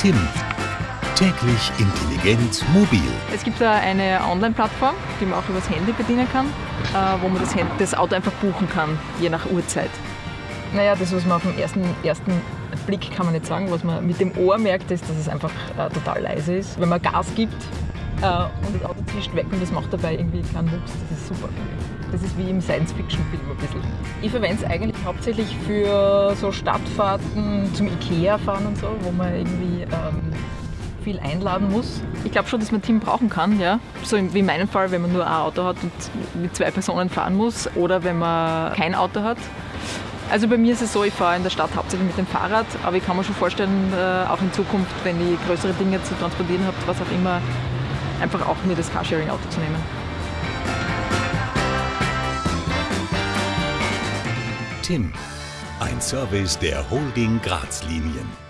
Tim. Täglich intelligent mobil. Es gibt da eine Online-Plattform, die man auch übers Handy bedienen kann, äh, wo man das, Hand- das Auto einfach buchen kann, je nach Uhrzeit. Naja, das, was man auf den ersten, ersten Blick kann man nicht sagen, was man mit dem Ohr merkt, ist, dass es einfach äh, total leise ist. Wenn man Gas gibt äh, und das Auto zischt weg und das macht dabei irgendwie keinen Wuchs, das ist super. Das ist wie im Science-Fiction-Film ein bisschen. Ich verwende es eigentlich hauptsächlich für so Stadtfahrten zum Ikea fahren und so, wo man irgendwie ähm, viel einladen muss. Ich glaube schon, dass man ein Team brauchen kann, ja. So wie in meinem Fall, wenn man nur ein Auto hat und mit zwei Personen fahren muss oder wenn man kein Auto hat. Also bei mir ist es so, ich fahre in der Stadt hauptsächlich mit dem Fahrrad, aber ich kann mir schon vorstellen, äh, auch in Zukunft, wenn ich größere Dinge zu transportieren habe, was auch immer, einfach auch mir das Carsharing-Auto zu nehmen. Tim. Ein Service der Holding Graz Linien.